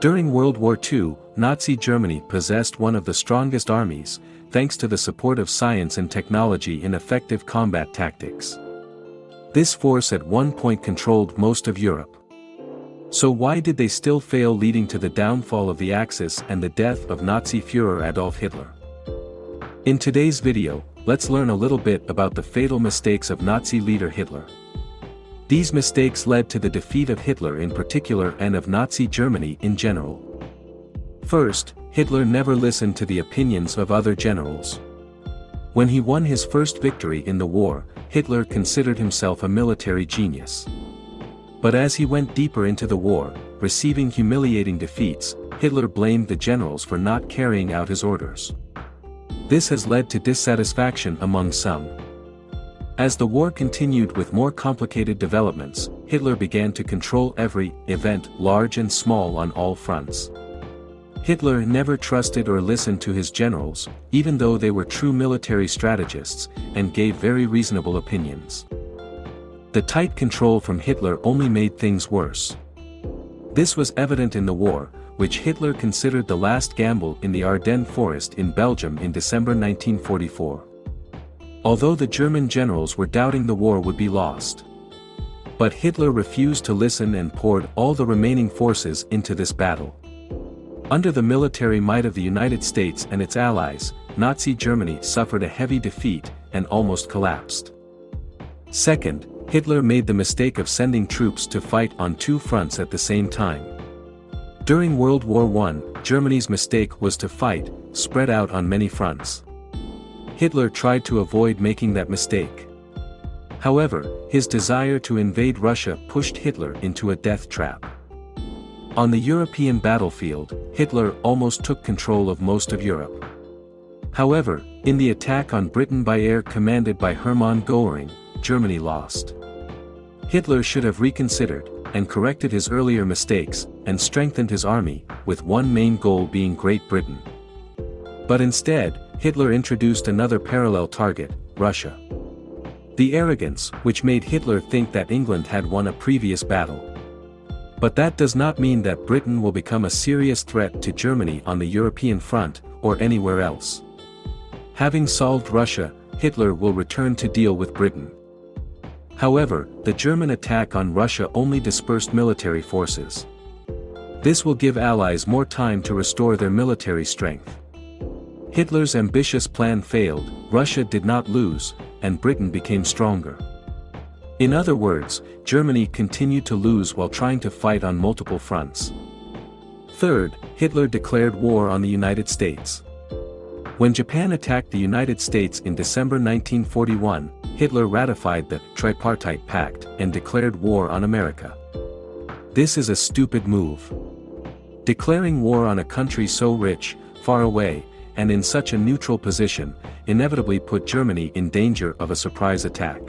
During World War II, Nazi Germany possessed one of the strongest armies, thanks to the support of science and technology in effective combat tactics. This force at one point controlled most of Europe. So why did they still fail leading to the downfall of the Axis and the death of Nazi Führer Adolf Hitler? In today's video, let's learn a little bit about the fatal mistakes of Nazi leader Hitler. These mistakes led to the defeat of Hitler in particular and of Nazi Germany in general. First, Hitler never listened to the opinions of other generals. When he won his first victory in the war, Hitler considered himself a military genius. But as he went deeper into the war, receiving humiliating defeats, Hitler blamed the generals for not carrying out his orders. This has led to dissatisfaction among some. As the war continued with more complicated developments, Hitler began to control every event large and small on all fronts. Hitler never trusted or listened to his generals, even though they were true military strategists, and gave very reasonable opinions. The tight control from Hitler only made things worse. This was evident in the war, which Hitler considered the last gamble in the Ardennes forest in Belgium in December 1944 although the German generals were doubting the war would be lost. But Hitler refused to listen and poured all the remaining forces into this battle. Under the military might of the United States and its allies, Nazi Germany suffered a heavy defeat and almost collapsed. Second, Hitler made the mistake of sending troops to fight on two fronts at the same time. During World War I, Germany's mistake was to fight, spread out on many fronts. Hitler tried to avoid making that mistake. However, his desire to invade Russia pushed Hitler into a death trap. On the European battlefield, Hitler almost took control of most of Europe. However, in the attack on Britain by air commanded by Hermann Göring, Germany lost. Hitler should have reconsidered, and corrected his earlier mistakes, and strengthened his army, with one main goal being Great Britain. But instead, Hitler introduced another parallel target, Russia. The arrogance, which made Hitler think that England had won a previous battle. But that does not mean that Britain will become a serious threat to Germany on the European front, or anywhere else. Having solved Russia, Hitler will return to deal with Britain. However, the German attack on Russia only dispersed military forces. This will give allies more time to restore their military strength. Hitler's ambitious plan failed, Russia did not lose, and Britain became stronger. In other words, Germany continued to lose while trying to fight on multiple fronts. Third, Hitler declared war on the United States. When Japan attacked the United States in December 1941, Hitler ratified the Tripartite Pact and declared war on America. This is a stupid move. Declaring war on a country so rich, far away, and in such a neutral position, inevitably put Germany in danger of a surprise attack.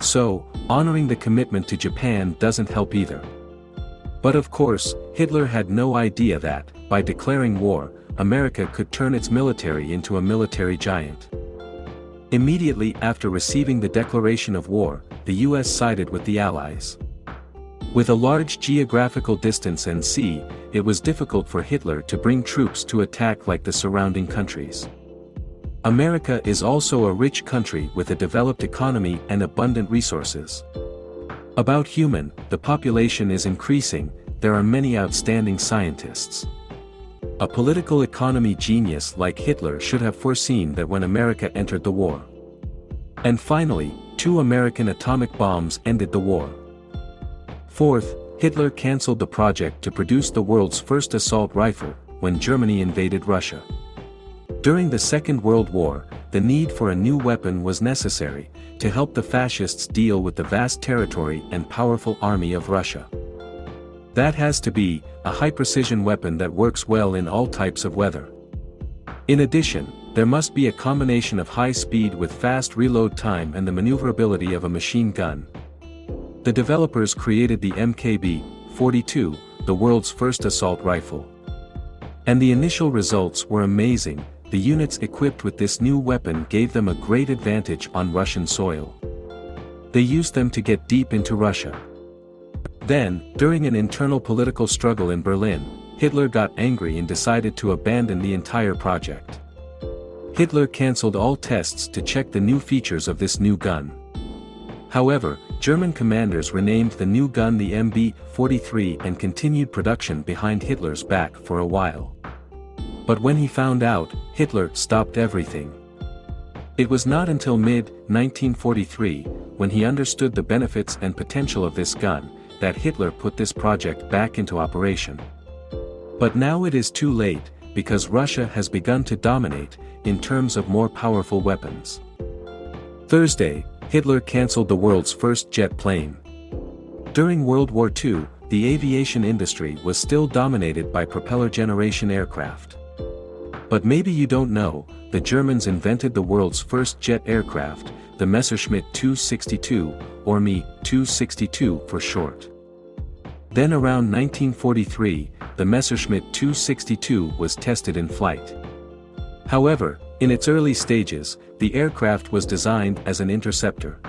So, honoring the commitment to Japan doesn't help either. But of course, Hitler had no idea that, by declaring war, America could turn its military into a military giant. Immediately after receiving the declaration of war, the US sided with the Allies. With a large geographical distance and sea, it was difficult for Hitler to bring troops to attack like the surrounding countries. America is also a rich country with a developed economy and abundant resources. About human, the population is increasing, there are many outstanding scientists. A political economy genius like Hitler should have foreseen that when America entered the war. And finally, two American atomic bombs ended the war. Fourth, Hitler cancelled the project to produce the world's first assault rifle, when Germany invaded Russia. During the Second World War, the need for a new weapon was necessary, to help the fascists deal with the vast territory and powerful army of Russia. That has to be, a high-precision weapon that works well in all types of weather. In addition, there must be a combination of high speed with fast reload time and the maneuverability of a machine gun, the developers created the MKB-42, the world's first assault rifle. And the initial results were amazing, the units equipped with this new weapon gave them a great advantage on Russian soil. They used them to get deep into Russia. Then, during an internal political struggle in Berlin, Hitler got angry and decided to abandon the entire project. Hitler cancelled all tests to check the new features of this new gun. However, German commanders renamed the new gun the MP-43 and continued production behind Hitler's back for a while. But when he found out, Hitler stopped everything. It was not until mid-1943, when he understood the benefits and potential of this gun, that Hitler put this project back into operation. But now it is too late, because Russia has begun to dominate, in terms of more powerful weapons. Thursday, Hitler cancelled the world's first jet plane. During World War II, the aviation industry was still dominated by propeller generation aircraft. But maybe you don't know, the Germans invented the world's first jet aircraft, the Messerschmitt 262, or Me 262 for short. Then around 1943, the Messerschmitt 262 was tested in flight. However, in its early stages, the aircraft was designed as an interceptor.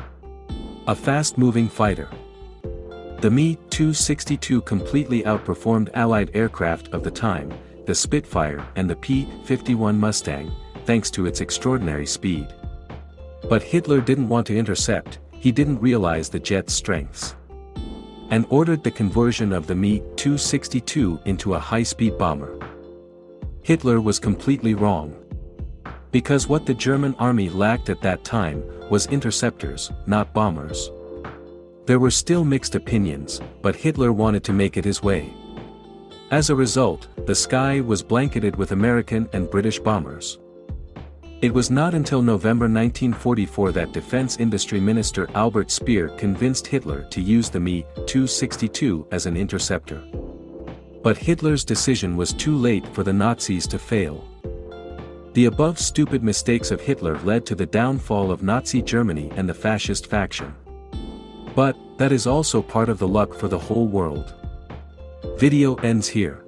A fast-moving fighter. The Me-262 completely outperformed Allied aircraft of the time, the Spitfire and the P-51 Mustang, thanks to its extraordinary speed. But Hitler didn't want to intercept, he didn't realize the jet's strengths. And ordered the conversion of the Me-262 into a high-speed bomber. Hitler was completely wrong. Because what the German army lacked at that time, was interceptors, not bombers. There were still mixed opinions, but Hitler wanted to make it his way. As a result, the sky was blanketed with American and British bombers. It was not until November 1944 that Defense Industry Minister Albert Speer convinced Hitler to use the Me-262 as an interceptor. But Hitler's decision was too late for the Nazis to fail. The above stupid mistakes of Hitler led to the downfall of Nazi Germany and the fascist faction. But, that is also part of the luck for the whole world. Video ends here.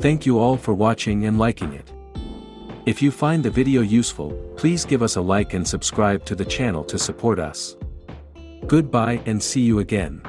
Thank you all for watching and liking it. If you find the video useful, please give us a like and subscribe to the channel to support us. Goodbye and see you again.